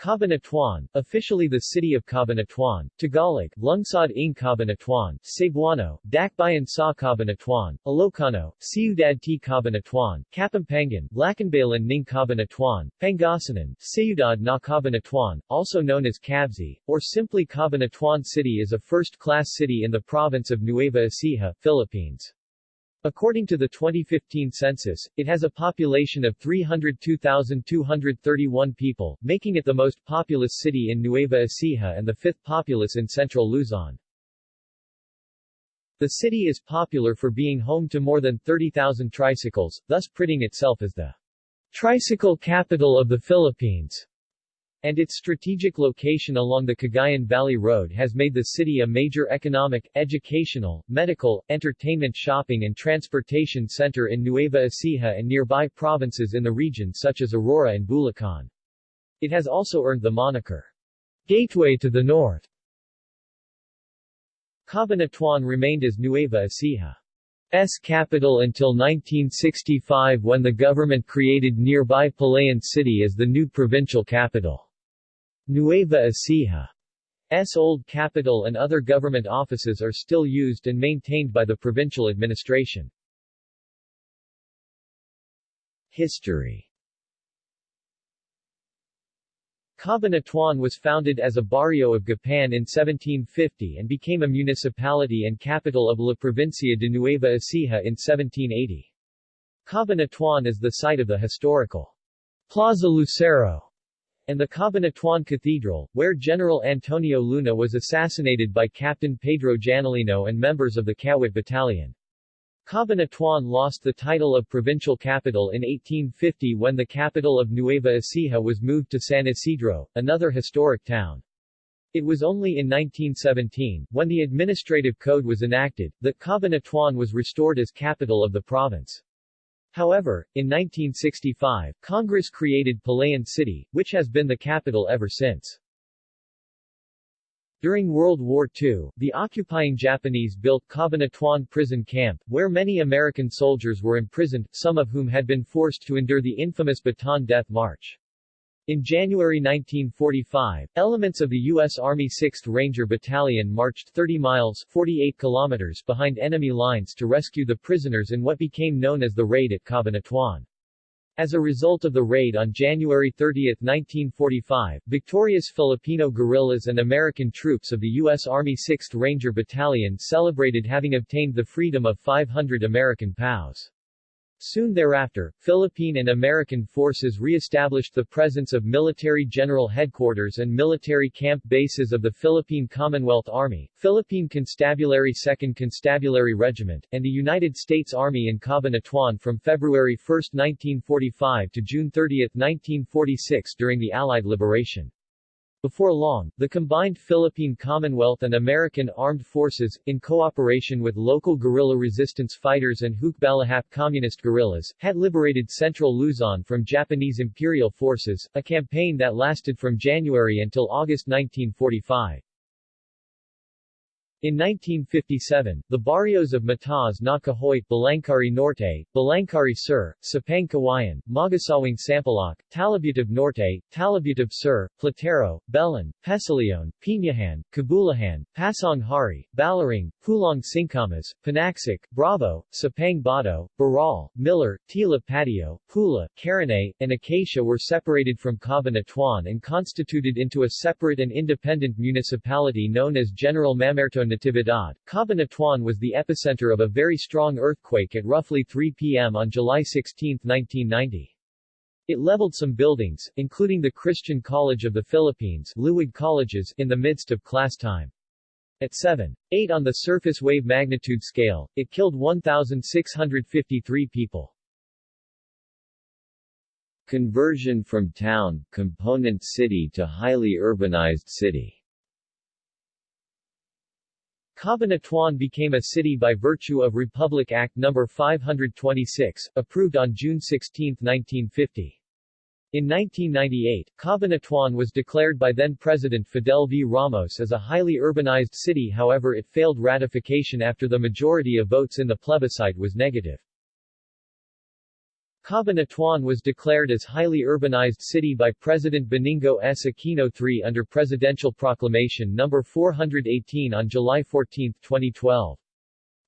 Cabanatuan, officially the city of Cabanatuan, Tagalog, Lungsod ng Cabanatuan, Cebuano, Dakbayan sa Cabanatuan, Ilocano, Ciudad T. Cabanatuan, Kapampangan, Lacanbayan ng Cabanatuan, Pangasinan, Ciudad na Cabanatuan, also known as Cavite, or simply Cabanatuan City is a first-class city in the province of Nueva Ecija, Philippines. According to the 2015 census, it has a population of 302,231 people, making it the most populous city in Nueva Ecija and the fifth populous in central Luzon. The city is popular for being home to more than 30,000 tricycles, thus printing itself as the tricycle capital of the Philippines and its strategic location along the Cagayan Valley Road has made the city a major economic, educational, medical, entertainment shopping and transportation center in Nueva Ecija and nearby provinces in the region such as Aurora and Bulacan. It has also earned the moniker, Gateway to the North. Cabanatuan remained as Nueva Ecija's capital until 1965 when the government created nearby Palayan City as the new provincial capital. Nueva Ecija's old capital and other government offices are still used and maintained by the provincial administration. History Cabanatuan was founded as a barrio of Gapan in 1750 and became a municipality and capital of La Provincia de Nueva Ecija in 1780. Cabanatuan is the site of the historical Plaza Lucero and the Cabanatuan Cathedral, where General Antonio Luna was assassinated by Captain Pedro Janolino and members of the Kawit Battalion. Cabanatuan lost the title of provincial capital in 1850 when the capital of Nueva Ecija was moved to San Isidro, another historic town. It was only in 1917, when the administrative code was enacted, that Cabanatuan was restored as capital of the province. However, in 1965, Congress created Palayan City, which has been the capital ever since. During World War II, the occupying Japanese built Cabanatuan Prison Camp, where many American soldiers were imprisoned, some of whom had been forced to endure the infamous Bataan Death March. In January 1945, elements of the U.S. Army 6th Ranger Battalion marched 30 miles 48 kilometers behind enemy lines to rescue the prisoners in what became known as the Raid at Cabanatuan. As a result of the raid on January 30, 1945, victorious Filipino guerrillas and American troops of the U.S. Army 6th Ranger Battalion celebrated having obtained the freedom of 500 American POWs. Soon thereafter, Philippine and American forces re-established the presence of military general headquarters and military camp bases of the Philippine Commonwealth Army, Philippine Constabulary 2nd Constabulary Regiment, and the United States Army in Cabanatuan from February 1, 1945 to June 30, 1946 during the Allied liberation. Before long, the combined Philippine Commonwealth and American Armed Forces, in cooperation with local guerrilla resistance fighters and Hukbalahap communist guerrillas, had liberated central Luzon from Japanese imperial forces, a campaign that lasted from January until August 1945. In 1957, the barrios of Matas na Kahoy, Balangkari Norte, Balangkari Sur, Sapang Kawayan, Magasawing Sampaloc, Talabutab Norte, Talabutab Sur, Platero, Belan, Pesilion, Pinahan, Kabulahan, Pasong Hari, Balaring, Pulong Singkamas, Panaxic, Bravo, Sapang Bato, Baral, Miller, Tila Patio, Pula, Karanay, and Acacia were separated from Cabanatuan and constituted into a separate and independent municipality known as General Mamerto Natividad, Cabanatuan was the epicenter of a very strong earthquake at roughly 3 p.m. on July 16, 1990. It leveled some buildings, including the Christian College of the Philippines Luwag colleges in the midst of class time. At 7.8 on the surface wave magnitude scale, it killed 1,653 people. Conversion from town, component city to highly urbanized city Cabanatuan became a city by virtue of Republic Act No. 526, approved on June 16, 1950. In 1998, Cabanatuan was declared by then-President Fidel V. Ramos as a highly urbanized city however it failed ratification after the majority of votes in the plebiscite was negative. Cabanatuan was declared as highly urbanized city by President Benigno S. Aquino III under Presidential Proclamation No. 418 on July 14, 2012.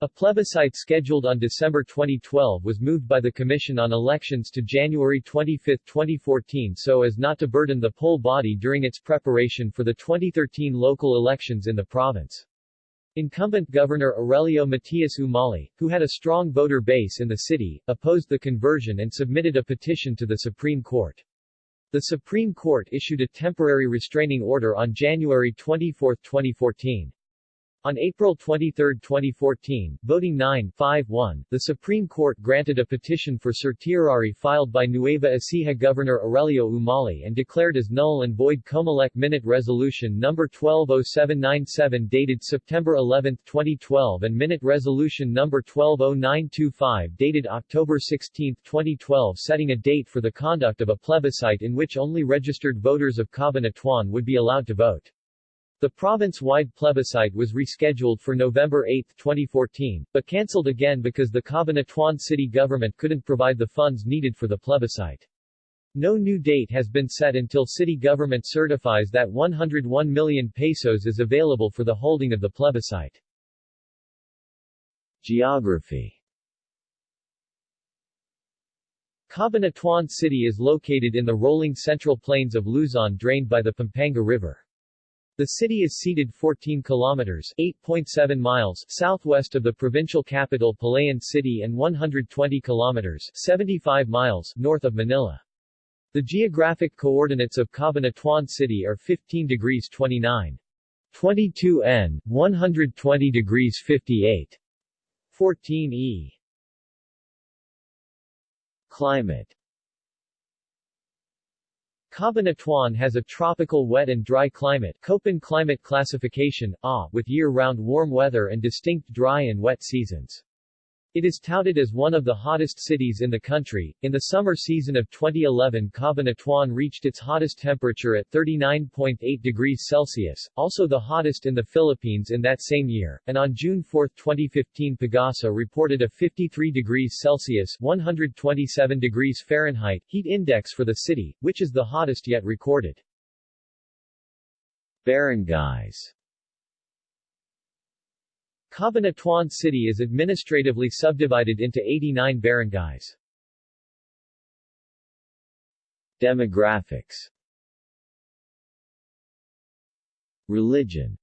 A plebiscite scheduled on December 2012 was moved by the Commission on Elections to January 25, 2014 so as not to burden the poll body during its preparation for the 2013 local elections in the province. Incumbent Governor Aurelio Matias Umali, who had a strong voter base in the city, opposed the conversion and submitted a petition to the Supreme Court. The Supreme Court issued a temporary restraining order on January 24, 2014. On April 23, 2014, voting 9-5-1, the Supreme Court granted a petition for certiorari filed by Nueva Ecija Governor Aurelio Umali and declared as null and void Comelec Minute Resolution No. 120797 dated September 11, 2012 and Minute Resolution No. 120925 dated October 16, 2012 setting a date for the conduct of a plebiscite in which only registered voters of Cabanatuan would be allowed to vote. The province-wide plebiscite was rescheduled for November 8, 2014, but cancelled again because the Cabanatuan city government couldn't provide the funds needed for the plebiscite. No new date has been set until city government certifies that 101 million pesos is available for the holding of the plebiscite. Geography Cabanatuan City is located in the rolling central plains of Luzon drained by the Pampanga River. The city is seated 14 kilometers 8.7 miles southwest of the provincial capital Palayan City and 120 kilometers 75 miles north of Manila. The geographic coordinates of Cabanatuan City are 15 degrees 29. 22 N, 120 degrees 58. 14 E. Climate Cabanatuan has a tropical wet and dry climate Köppen climate classification, AH, with year-round warm weather and distinct dry and wet seasons. It is touted as one of the hottest cities in the country. In the summer season of 2011, Cabanatuan reached its hottest temperature at 39.8 degrees Celsius, also the hottest in the Philippines in that same year, and on June 4, 2015 Pagasa reported a 53 degrees Celsius 127 degrees Fahrenheit heat index for the city, which is the hottest yet recorded. Barangays Cabanatuan City is administratively subdivided into 89 barangays. Demographics Religion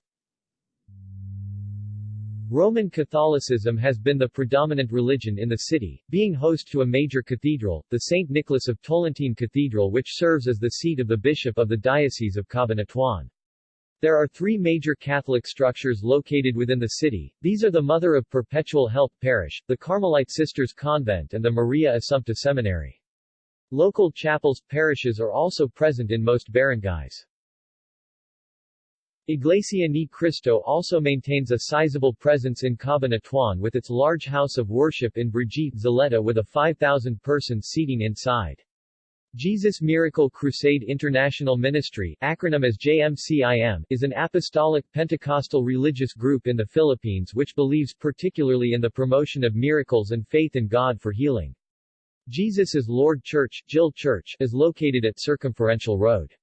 Roman Catholicism has been the predominant religion in the city, being host to a major cathedral, the St. Nicholas of Tolentine Cathedral which serves as the seat of the bishop of the Diocese of Cabanatuan. There are three major Catholic structures located within the city. These are the Mother of Perpetual Help Parish, the Carmelite Sisters Convent and the Maria Assumpta Seminary. Local chapels, parishes are also present in most barangays. Iglesia Ni Cristo also maintains a sizable presence in Cabanatuan with its large house of worship in Brigitte Zaleta with a 5,000-person seating inside. Jesus Miracle Crusade International Ministry acronym as JMCIM, is an apostolic Pentecostal religious group in the Philippines which believes particularly in the promotion of miracles and faith in God for healing. Jesus is Lord Church, JIL Church is located at Circumferential Road.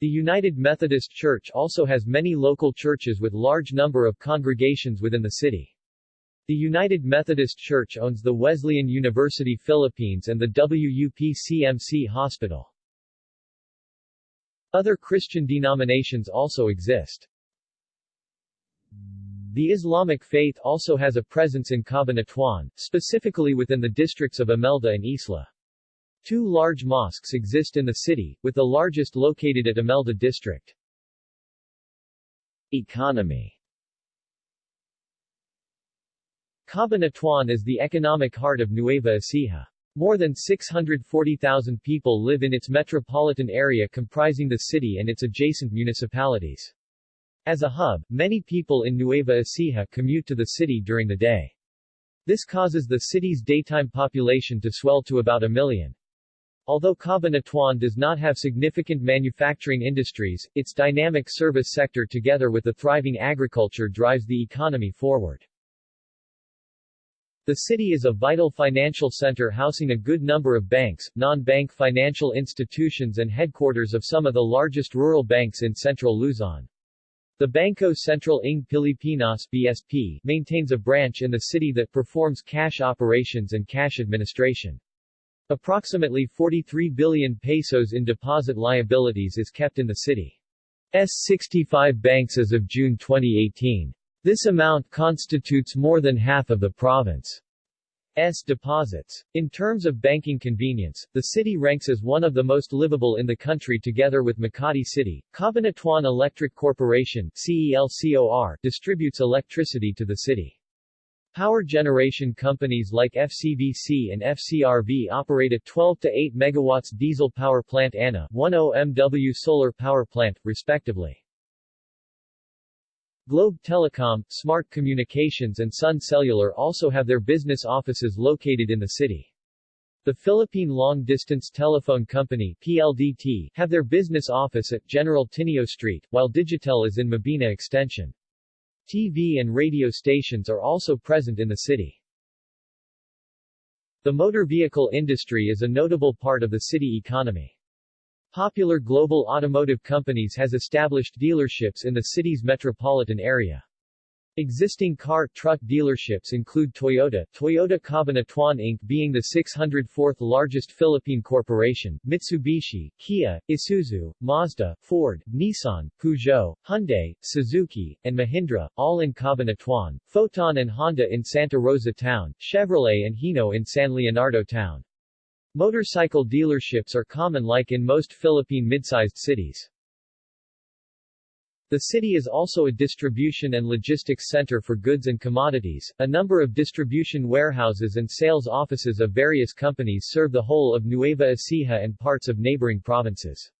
The United Methodist Church also has many local churches with large number of congregations within the city. The United Methodist Church owns the Wesleyan University Philippines and the WUP-CMC Hospital. Other Christian denominations also exist. The Islamic faith also has a presence in Cabanatuan, specifically within the districts of Imelda and Isla. Two large mosques exist in the city, with the largest located at Imelda district. Economy Cabanatuan is the economic heart of Nueva Ecija. More than 640,000 people live in its metropolitan area comprising the city and its adjacent municipalities. As a hub, many people in Nueva Ecija commute to the city during the day. This causes the city's daytime population to swell to about a million. Although Cabanatuan does not have significant manufacturing industries, its dynamic service sector together with the thriving agriculture drives the economy forward. The city is a vital financial center housing a good number of banks, non-bank financial institutions and headquarters of some of the largest rural banks in central Luzon. The Banco Central ng Pilipinas BSP maintains a branch in the city that performs cash operations and cash administration. Approximately 43 billion pesos in deposit liabilities is kept in the city's 65 banks as of June 2018. This amount constitutes more than half of the province's deposits. In terms of banking convenience, the city ranks as one of the most livable in the country together with Makati City. Cabanatuan Electric Corporation CELCOR distributes electricity to the city. Power generation companies like FCVC and FCRV operate a 12 to 8 megawatts diesel power plant ANA 10 MW solar power plant, respectively. Globe Telecom, Smart Communications and Sun Cellular also have their business offices located in the city. The Philippine Long Distance Telephone Company PLDT have their business office at General Tinio Street, while Digitel is in Mabini Extension. TV and radio stations are also present in the city. The motor vehicle industry is a notable part of the city economy. Popular global automotive companies has established dealerships in the city's metropolitan area. Existing car truck dealerships include Toyota, Toyota Cabanatuan Inc. being the 604th largest Philippine corporation, Mitsubishi, Kia, Isuzu, Mazda, Ford, Nissan, Peugeot, Hyundai, Suzuki, and Mahindra, all in Cabanatuan, Foton and Honda in Santa Rosa Town, Chevrolet and Hino in San Leonardo Town. Motorcycle dealerships are common like in most Philippine mid-sized cities. The city is also a distribution and logistics center for goods and commodities. A number of distribution warehouses and sales offices of various companies serve the whole of Nueva Ecija and parts of neighboring provinces.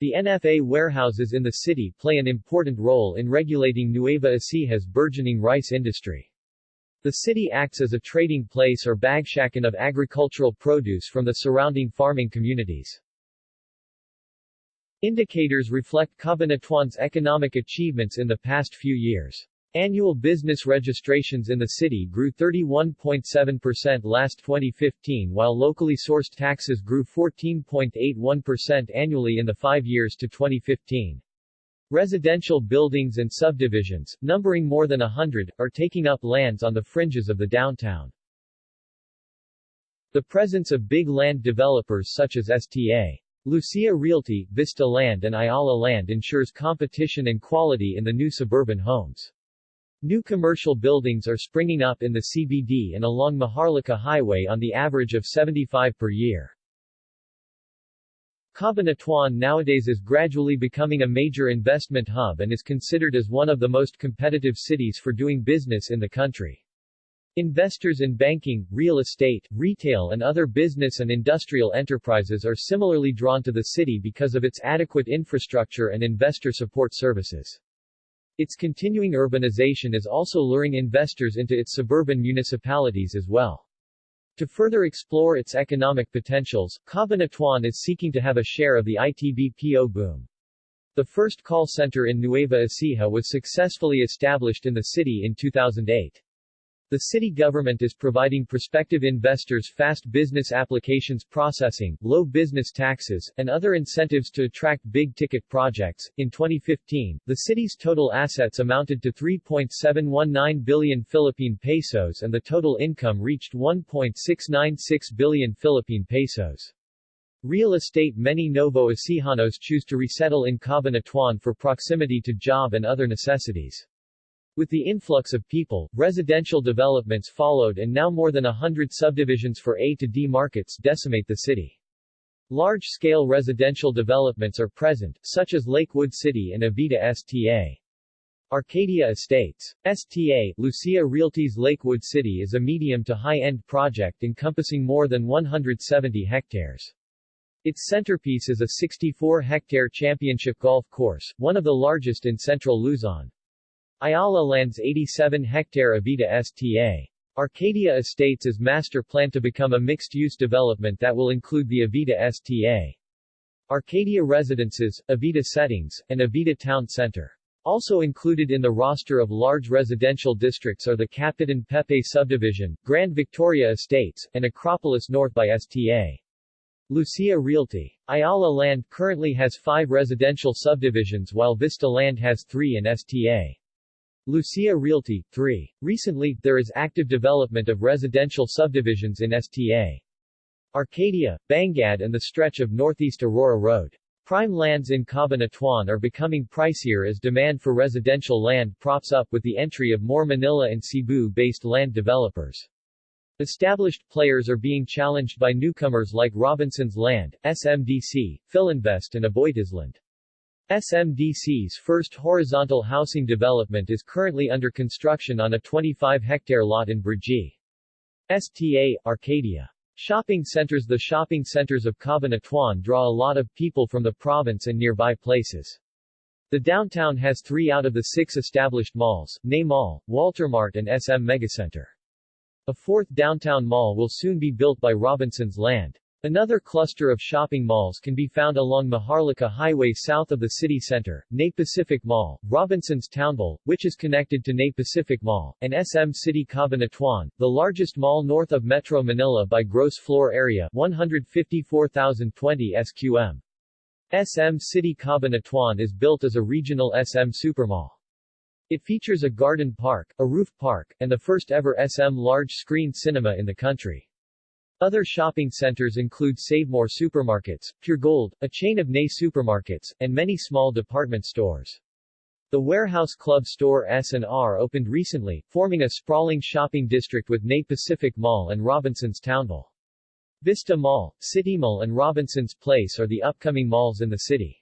The NFA warehouses in the city play an important role in regulating Nueva Ecija's burgeoning rice industry. The city acts as a trading place or bagsakan of agricultural produce from the surrounding farming communities. Indicators reflect Cabanatuan's economic achievements in the past few years. Annual business registrations in the city grew 31.7% last 2015 while locally sourced taxes grew 14.81% annually in the five years to 2015. Residential buildings and subdivisions, numbering more than a hundred, are taking up lands on the fringes of the downtown. The presence of big land developers such as STA. Lucia Realty, Vista Land and Ayala Land ensures competition and quality in the new suburban homes. New commercial buildings are springing up in the CBD and along Maharlika Highway on the average of 75 per year. Cabanatuan nowadays is gradually becoming a major investment hub and is considered as one of the most competitive cities for doing business in the country. Investors in banking, real estate, retail and other business and industrial enterprises are similarly drawn to the city because of its adequate infrastructure and investor support services. Its continuing urbanization is also luring investors into its suburban municipalities as well. To further explore its economic potentials, Cabanatuan is seeking to have a share of the ITBPO boom. The first call center in Nueva Ecija was successfully established in the city in 2008. The city government is providing prospective investors fast business applications processing, low business taxes, and other incentives to attract big-ticket projects. In 2015, the city's total assets amounted to 3.719 billion Philippine pesos and the total income reached 1.696 billion Philippine pesos. Real estate Many Novo Ecijanos choose to resettle in Cabanatuan for proximity to job and other necessities. With the influx of people, residential developments followed and now more than a hundred subdivisions for A to D markets decimate the city. Large-scale residential developments are present, such as Lakewood City and Avita STA. Arcadia Estates. STA, Lucia Realty's Lakewood City is a medium to high-end project encompassing more than 170 hectares. Its centerpiece is a 64-hectare championship golf course, one of the largest in central Luzon. Ayala Land's 87-hectare Avita STA. Arcadia Estates is master planned to become a mixed-use development that will include the Avita STA. Arcadia Residences, Avita Settings, and Avita Town Center. Also included in the roster of large residential districts are the Capitan Pepe subdivision, Grand Victoria Estates, and Acropolis North by STA. Lucia Realty. Ayala Land currently has five residential subdivisions while Vista Land has three in STA. Lucia Realty, 3. Recently, there is active development of residential subdivisions in STA. Arcadia, Bangad and the stretch of Northeast Aurora Road. Prime lands in Cabanatuan are becoming pricier as demand for residential land props up with the entry of more Manila and Cebu-based land developers. Established players are being challenged by newcomers like Robinson's Land, SMDC, Philinvest and AboitizLand. SMDC's first horizontal housing development is currently under construction on a 25-hectare lot in Brgy. STA, Arcadia. Shopping centers The shopping centers of Cabanatuan draw a lot of people from the province and nearby places. The downtown has three out of the six established malls, Nay Mall, Walter Mart and SM Megacenter. A fourth downtown mall will soon be built by Robinson's Land. Another cluster of shopping malls can be found along Maharlika Highway south of the city center, Nay Pacific Mall, Robinson's Townville, which is connected to Nay Pacific Mall, and SM City Cabanatuan, the largest mall north of Metro Manila by gross floor area 154,020 SQM. SM City Cabanatuan is built as a regional SM supermall. It features a garden park, a roof park, and the first ever SM large-screen cinema in the country. Other shopping centers include Savemore Supermarkets, Puregold, a chain of Nay supermarkets, and many small department stores. The Warehouse Club store S&R opened recently, forming a sprawling shopping district with Nay Pacific Mall and Robinson's Townville. Vista Mall, City Mall and Robinson's Place are the upcoming malls in the city.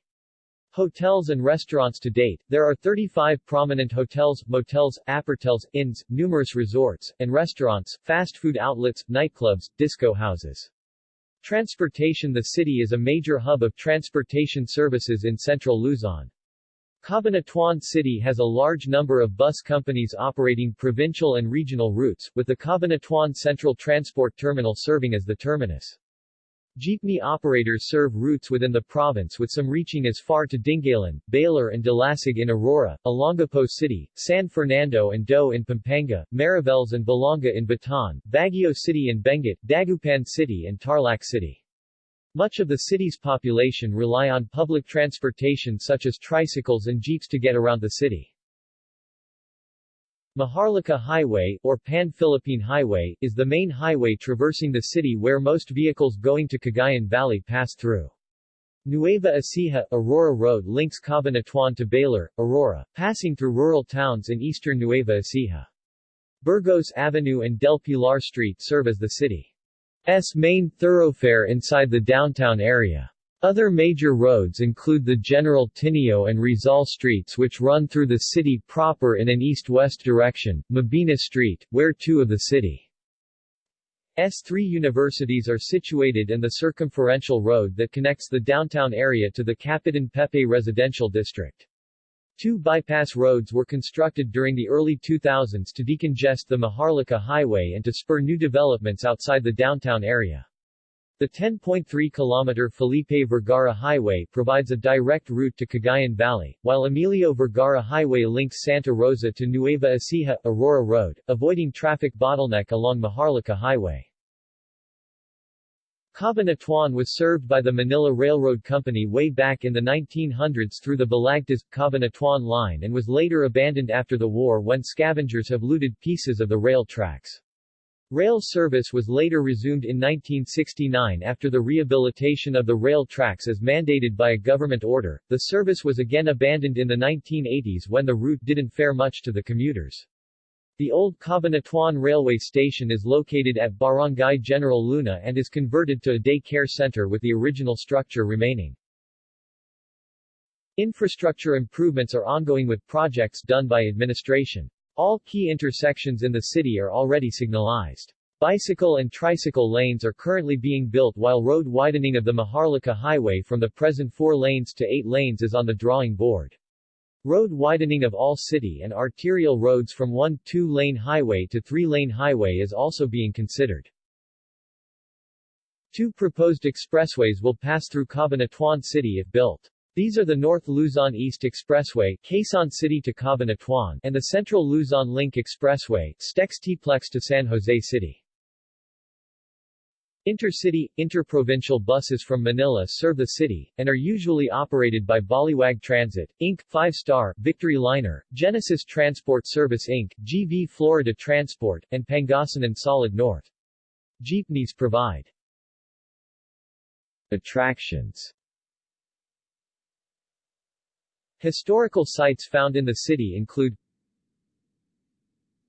Hotels and restaurants to date, there are 35 prominent hotels, motels, apartelles, inns, numerous resorts, and restaurants, fast food outlets, nightclubs, disco houses. Transportation The city is a major hub of transportation services in central Luzon. Cabanatuan City has a large number of bus companies operating provincial and regional routes, with the Cabanatuan Central Transport Terminal serving as the terminus. Jeepney operators serve routes within the province with some reaching as far to Dingalan, Baler and Dilasag in Aurora, Olongapo City, San Fernando and Do in Pampanga, Mariveles and Balanga in Bataan, Baguio City in Benguet, Dagupan City and Tarlac City. Much of the city's population rely on public transportation such as tricycles and jeeps to get around the city. Maharlika Highway, or Pan-Philippine Highway, is the main highway traversing the city where most vehicles going to Cagayan Valley pass through. Nueva Ecija, Aurora Road links Cabanatuan to Baler, Aurora, passing through rural towns in eastern Nueva Ecija. Burgos Avenue and Del Pilar Street serve as the city's main thoroughfare inside the downtown area. Other major roads include the General Tinio and Rizal streets which run through the city proper in an east-west direction, Mabini Street, where two of the city's three universities are situated and the circumferential road that connects the downtown area to the Capitan Pepe residential district. Two bypass roads were constructed during the early 2000s to decongest the Maharlika Highway and to spur new developments outside the downtown area. The 10.3-kilometer Felipe Vergara Highway provides a direct route to Cagayan Valley, while Emilio Vergara Highway links Santa Rosa to Nueva Ecija, Aurora Road, avoiding traffic bottleneck along Maharlika Highway. Cabanatuan was served by the Manila Railroad Company way back in the 1900s through the Balagtas-Cabanatuan line and was later abandoned after the war when scavengers have looted pieces of the rail tracks. Rail service was later resumed in 1969 after the rehabilitation of the rail tracks as mandated by a government order. The service was again abandoned in the 1980s when the route didn't fare much to the commuters. The old Cabanatuan railway station is located at Barangay General Luna and is converted to a day care center with the original structure remaining. Infrastructure improvements are ongoing with projects done by administration. All key intersections in the city are already signalized. Bicycle and tricycle lanes are currently being built while road widening of the Maharlika Highway from the present four lanes to eight lanes is on the drawing board. Road widening of all city and arterial roads from one two-lane highway to three-lane highway is also being considered. Two proposed expressways will pass through Cabanatuan City if built. These are the North Luzon East Expressway Quezon City to Cabanatuan and the Central Luzon Link Expressway Stex-Tplex to San Jose City. Intercity, interprovincial buses from Manila serve the city, and are usually operated by Baliwag Transit, Inc., 5-Star, Victory Liner, Genesis Transport Service Inc., GV Florida Transport, and Pangasinan Solid North. Jeepneys provide Attractions Historical sites found in the city include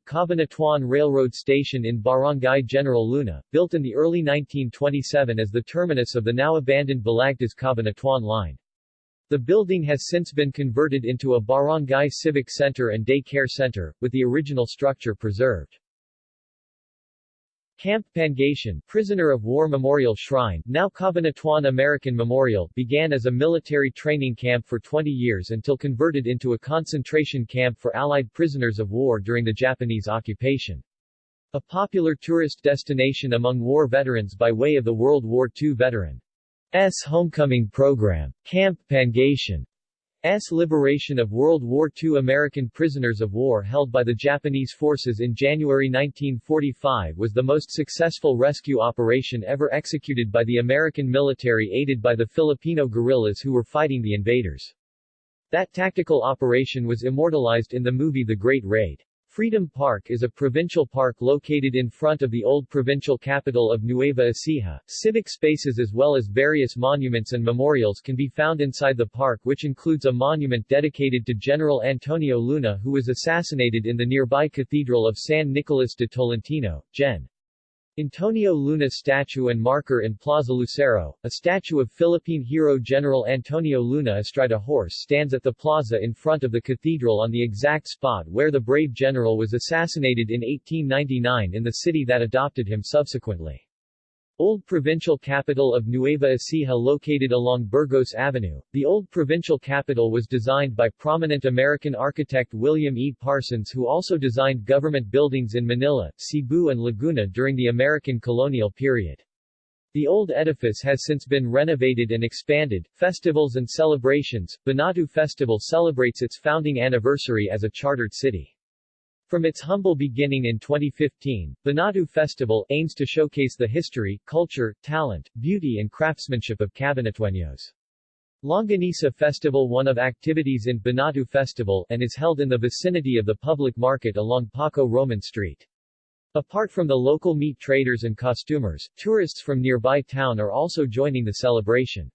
Cabanatuan Railroad Station in Barangay General Luna, built in the early 1927 as the terminus of the now-abandoned Balagtas-Cabanatuan line. The building has since been converted into a barangay civic center and day care center, with the original structure preserved. Camp Pangatian, prisoner of war memorial shrine, now Cabanatuan American Memorial, began as a military training camp for 20 years until converted into a concentration camp for Allied prisoners of war during the Japanese occupation. A popular tourist destination among war veterans by way of the World War II veteran. S. homecoming program. Camp Pangatian S. liberation of World War II American prisoners of war held by the Japanese forces in January 1945 was the most successful rescue operation ever executed by the American military aided by the Filipino guerrillas who were fighting the invaders. That tactical operation was immortalized in the movie The Great Raid. Freedom Park is a provincial park located in front of the old provincial capital of Nueva Ecija. Civic spaces as well as various monuments and memorials can be found inside the park which includes a monument dedicated to General Antonio Luna who was assassinated in the nearby Cathedral of San Nicolas de Tolentino, Gen. Antonio Luna statue and marker in Plaza Lucero, a statue of Philippine hero General Antonio Luna astride a horse stands at the plaza in front of the cathedral on the exact spot where the brave general was assassinated in 1899 in the city that adopted him subsequently. Old provincial capital of Nueva Ecija located along Burgos Avenue. The old provincial capital was designed by prominent American architect William E. Parsons who also designed government buildings in Manila, Cebu and Laguna during the American colonial period. The old edifice has since been renovated and expanded. Festivals and celebrations. Banatu Festival celebrates its founding anniversary as a chartered city. From its humble beginning in 2015, Banatu Festival aims to showcase the history, culture, talent, beauty and craftsmanship of Cabanatueños. Longanisa Festival one of activities in Banatu Festival and is held in the vicinity of the public market along Paco Roman Street. Apart from the local meat traders and costumers, tourists from nearby town are also joining the celebration.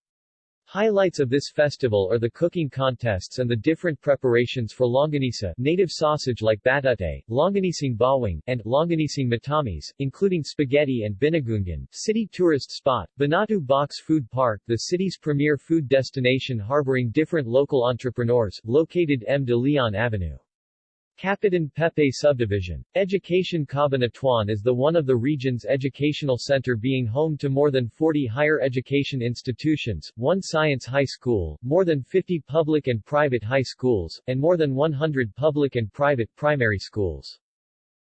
Highlights of this festival are the cooking contests and the different preparations for longanisa native sausage like batute, longanising bawang, and longanising matamis, including spaghetti and binagungan. City tourist spot, Banatu Box Food Park the city's premier food destination harboring different local entrepreneurs, located M. de Leon Avenue. Kapitan Pepe Subdivision. Education Cabanatuan is the one of the region's educational center being home to more than 40 higher education institutions, one science high school, more than 50 public and private high schools, and more than 100 public and private primary schools.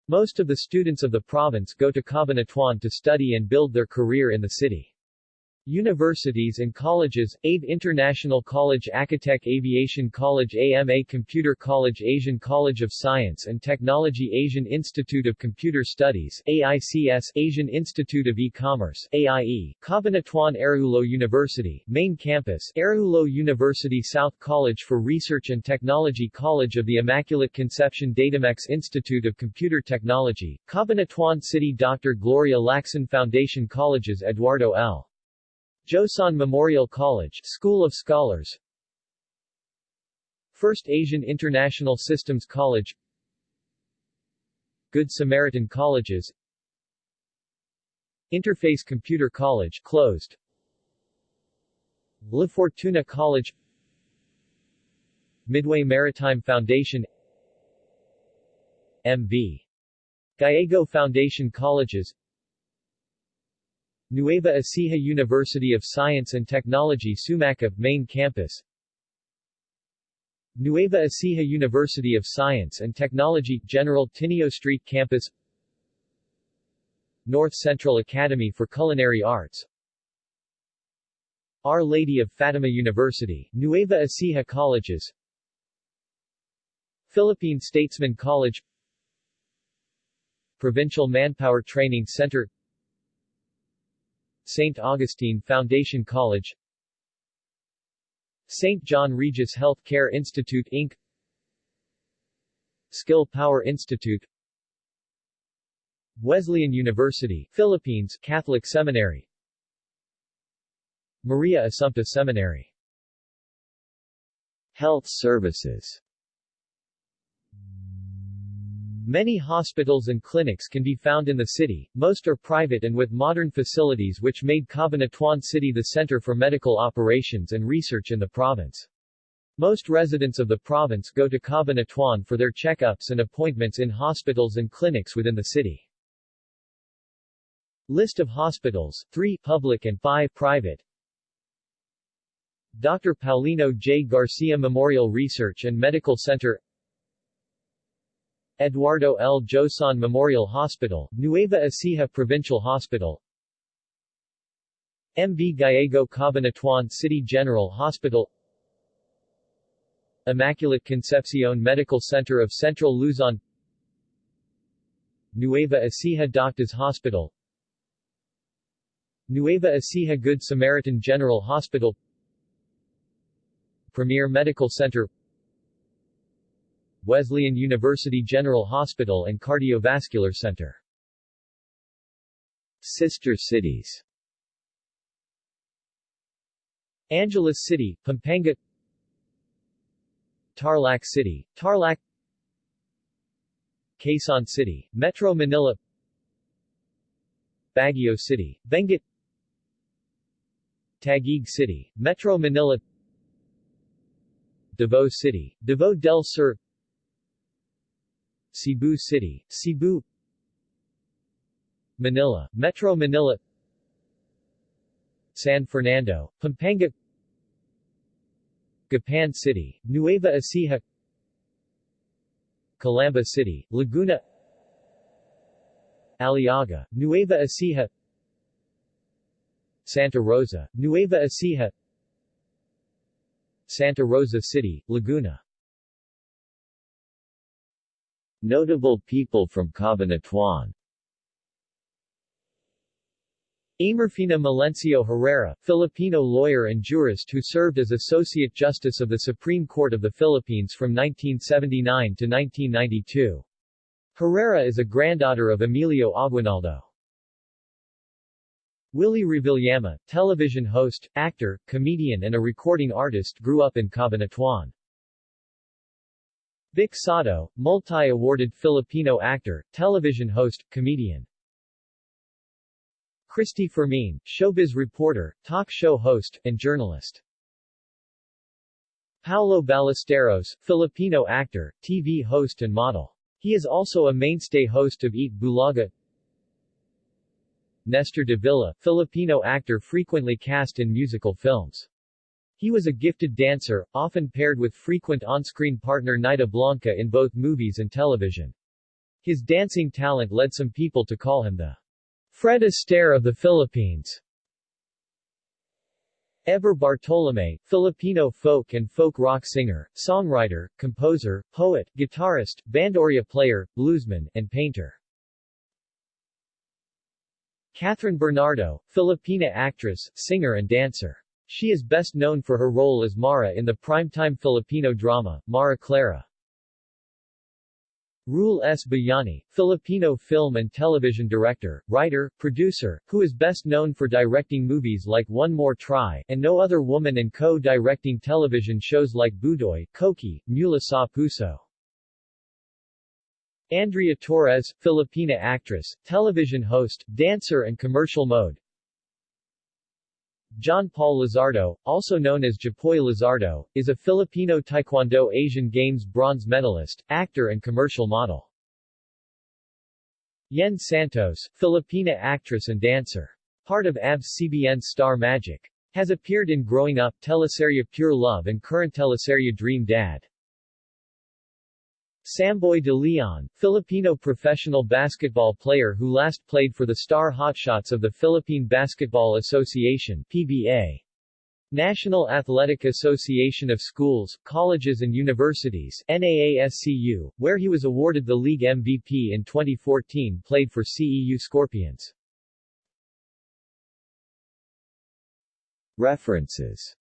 Most of the students of the province go to Cabanatuan to study and build their career in the city. Universities and colleges, ABE International College Acatech Aviation College AMA Computer College Asian College of Science and Technology Asian Institute of Computer Studies AICS Asian Institute of E-Commerce AIE Cabanatuan Araullo University Main Campus Araullo University South College for Research and Technology College of the Immaculate Conception Datamex Institute of Computer Technology Cabanatuan City Dr. Gloria Lacson Foundation Colleges Eduardo L. Joson Memorial College School of Scholars. First Asian International Systems College. Good Samaritan Colleges. Interface Computer College closed. La Fortuna College. Midway Maritime Foundation. M.V. Gallego Foundation Colleges Nueva Ecija University of Science and Technology Sumacab, main campus. Nueva Ecija University of Science and Technology, General Tinio Street Campus. North Central Academy for Culinary Arts. Our Lady of Fatima University, Nueva Ecija Colleges. Philippine Statesman College. Provincial Manpower Training Center St. Augustine Foundation College St. John Regis Health Care Institute Inc. Skill Power Institute Wesleyan University, Philippines Catholic Seminary Maria Assumpta Seminary Health services Many hospitals and clinics can be found in the city, most are private and with modern facilities which made Cabanatuan City the center for medical operations and research in the province. Most residents of the province go to Cabanatuan for their checkups and appointments in hospitals and clinics within the city. List of hospitals, 3 public and 5 private Dr. Paulino J. Garcia Memorial Research and Medical Center Eduardo L. Joson Memorial Hospital, Nueva Ecija Provincial Hospital. MV Gallego Cabanatuan City General Hospital. Immaculate Concepcion Medical Center of Central Luzon. Nueva Ecija Doctors Hospital. Nueva Ecija Good Samaritan General Hospital. Premier Medical Center Wesleyan University General Hospital and Cardiovascular Center. Sister cities. Angeles City, Pampanga. Tarlac City, Tarlac. Quezon City, Metro Manila. Baguio City, Benguet. Taguig City, Metro Manila. Davao City, Davao del Sur Cebu City, Cebu. Manila, Metro Manila. San Fernando, Pampanga. Gapan City, Nueva Ecija. Calamba City, Laguna. Aliaga, Nueva Ecija. Santa Rosa, Nueva Ecija. Santa Rosa City, Laguna Notable people from Cabanatuan Amerfina Melencio Herrera, Filipino lawyer and jurist who served as Associate Justice of the Supreme Court of the Philippines from 1979 to 1992. Herrera is a granddaughter of Emilio Aguinaldo. Willie Revillame, television host, actor, comedian and a recording artist grew up in Cabanatuan. Vic Sotto, multi-awarded Filipino actor, television host, comedian. Cristy Fermin, showbiz reporter, talk show host, and journalist. Paolo Ballesteros, Filipino actor, TV host and model. He is also a mainstay host of Eat Bulaga. Nestor de Villa, Filipino actor frequently cast in musical films. He was a gifted dancer, often paired with frequent on-screen partner Nida Blanca in both movies and television. His dancing talent led some people to call him the Fred Astaire of the Philippines. Heber Bartolome, Filipino folk and folk rock singer, songwriter, composer, poet, guitarist, banduria player, bluesman, and painter. Kathryn Bernardo, Filipina actress, singer and dancer. She is best known for her role as Mara in the primetime Filipino drama, Mara Clara. Ruel S. Bayani, Filipino film and television director, writer, producer, who is best known for directing movies like One More Try, and No Other Woman and co-directing television shows like Budoy, Kokey, Mula sa Puso. Andrea Torres, Filipina actress, television host, dancer and commercial mode, John Paul Lizardo, also known as Japoy Lizardo, is a Filipino Taekwondo Asian Games bronze medalist, actor and commercial model. Yen Santos, Filipina actress and dancer. Part of ABS-CBN Star Magic. Has appeared in Growing Up, teleserye Pure Love and current teleserye Dream Dad. Samboy de Leon, Filipino professional basketball player who last played for the Star Hotshots of the Philippine Basketball Association PBA. National Athletic Association of Schools, Colleges and Universities NAASCU, where he was awarded the league MVP in 2014 played for CEU Scorpions. References